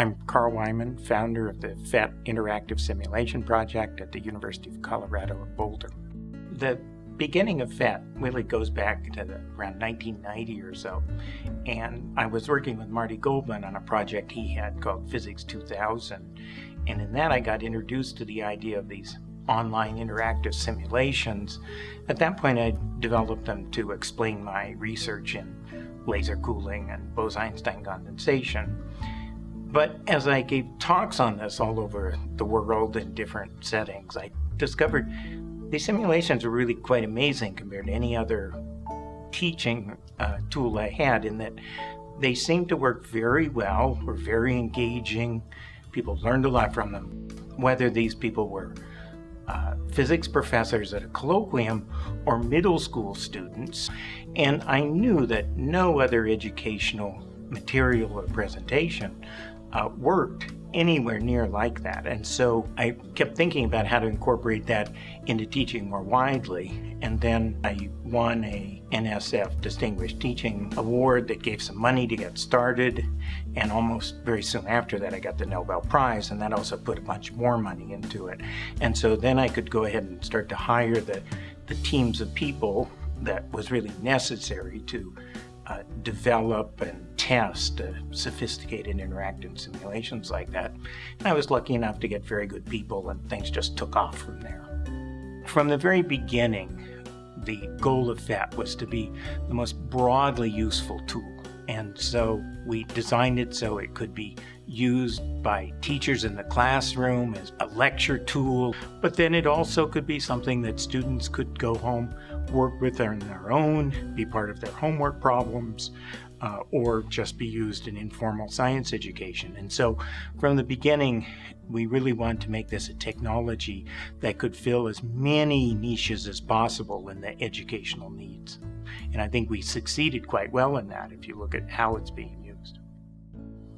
I'm Carl Wieman, founder of the PhET Interactive Simulation Project at the University of Colorado at Boulder. The beginning of PhET really goes back to the, around 1990 or so, and I was working with Marty Goldman on a project he had called Physics 2000, and in that I got introduced to the idea of these online interactive simulations. At that point I developed them to explain my research in laser cooling and Bose-Einstein condensation. But as I gave talks on this all over the world in different settings, I discovered these simulations are really quite amazing compared to any other teaching uh, tool I had in that they seem to work very well, were very engaging. People learned a lot from them. Whether these people were uh, physics professors at a colloquium or middle school students. And I knew that no other educational material or presentation uh, worked anywhere near like that. And so I kept thinking about how to incorporate that into teaching more widely. And then I won a NSF Distinguished Teaching Award that gave some money to get started. And almost very soon after that, I got the Nobel Prize, and that also put a bunch more money into it. And so then I could go ahead and start to hire the, the teams of people that was really necessary to uh, develop and test uh, sophisticated interactive simulations like that. And I was lucky enough to get very good people and things just took off from there. From the very beginning, the goal of PhET was to be the most broadly useful tool. And so we designed it so it could be used by teachers in the classroom as a lecture tool, but then it also could be something that students could go home, work with on their own, be part of their homework problems, uh, or just be used in informal science education. And so from the beginning, we really wanted to make this a technology that could fill as many niches as possible in the educational needs. And I think we succeeded quite well in that if you look at how it's being used.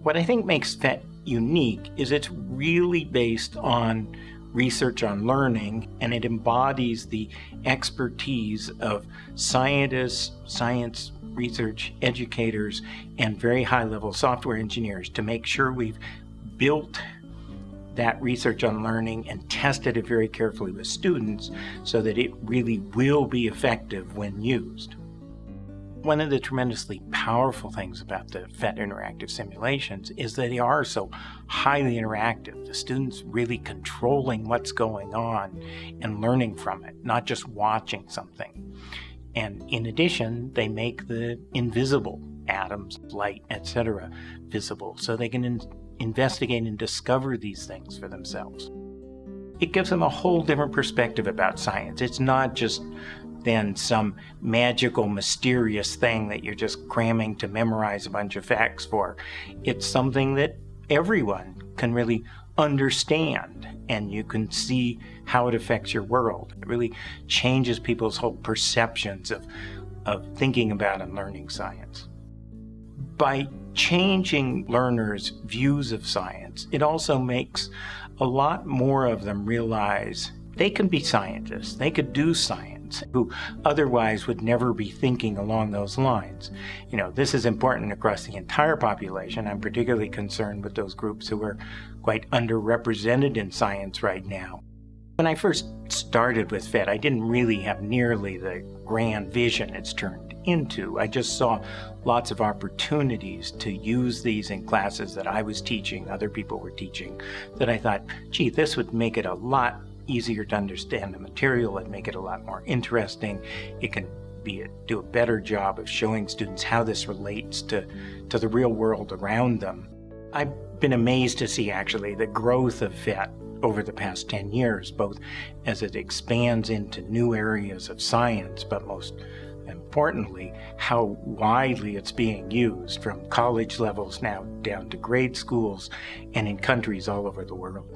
What I think makes PhET unique is it's really based on research on learning and it embodies the expertise of scientists, science research educators, and very high level software engineers to make sure we've built that research on learning and tested it very carefully with students so that it really will be effective when used. One of the tremendously powerful things about the PhET interactive simulations is that they are so highly interactive. The students really controlling what's going on and learning from it, not just watching something. And in addition, they make the invisible atoms, light, etc. visible so they can in investigate and discover these things for themselves. It gives them a whole different perspective about science. It's not just then some magical, mysterious thing that you're just cramming to memorize a bunch of facts for. It's something that everyone can really understand and you can see how it affects your world. It really changes people's whole perceptions of, of thinking about and learning science. By changing learners' views of science, it also makes a lot more of them realize they can be scientists, they could do science, who otherwise would never be thinking along those lines. You know, this is important across the entire population. I'm particularly concerned with those groups who are quite underrepresented in science right now. When I first started with PhET, I didn't really have nearly the grand vision it's turned into. I just saw lots of opportunities to use these in classes that I was teaching, other people were teaching, that I thought, gee, this would make it a lot easier to understand the material and make it a lot more interesting. It can be a, do a better job of showing students how this relates to, to the real world around them. I've been amazed to see actually the growth of PhET over the past 10 years, both as it expands into new areas of science, but most importantly, how widely it's being used from college levels now down to grade schools and in countries all over the world.